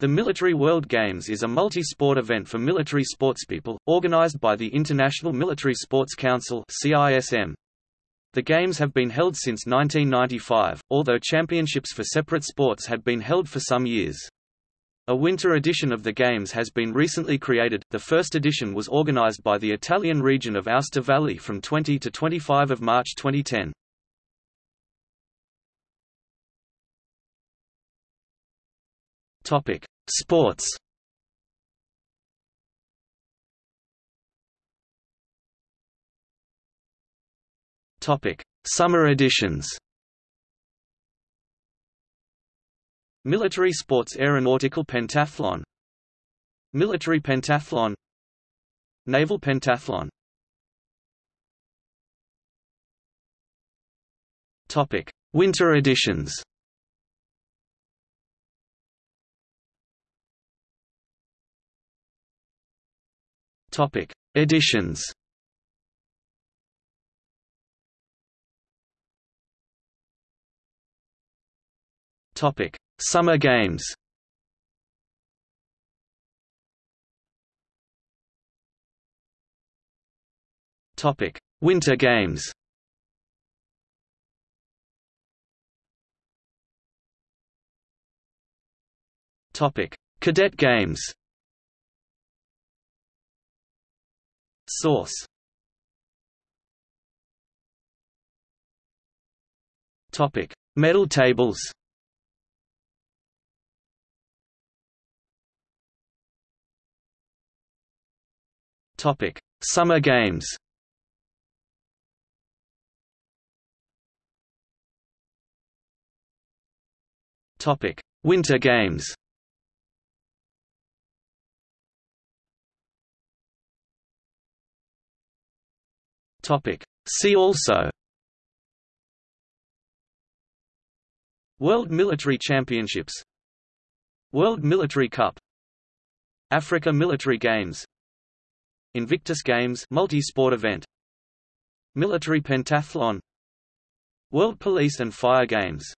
The Military World Games is a multi-sport event for military sportspeople, organized by the International Military Sports Council. The Games have been held since 1995, although championships for separate sports had been held for some years. A winter edition of the Games has been recently created. The first edition was organized by the Italian region of Aosta Valley from 20 to 25 of March 2010. Topic: Sports. Topic: Summer editions. Military Sports Aeronautical Pentathlon Military Pentathlon Naval Pentathlon Topic: Winter editions. Topic: Editions. Topic: Summer Games. Topic: Winter Games. Topic: Cadet Games. Source Topic: Medal tables. Topic: Summer Games. Topic: Winter Games. Topic. See also. World Military Championships. World Military Cup. Africa Military Games. Invictus Games multi-sport event. Military Pentathlon. World Police and Fire Games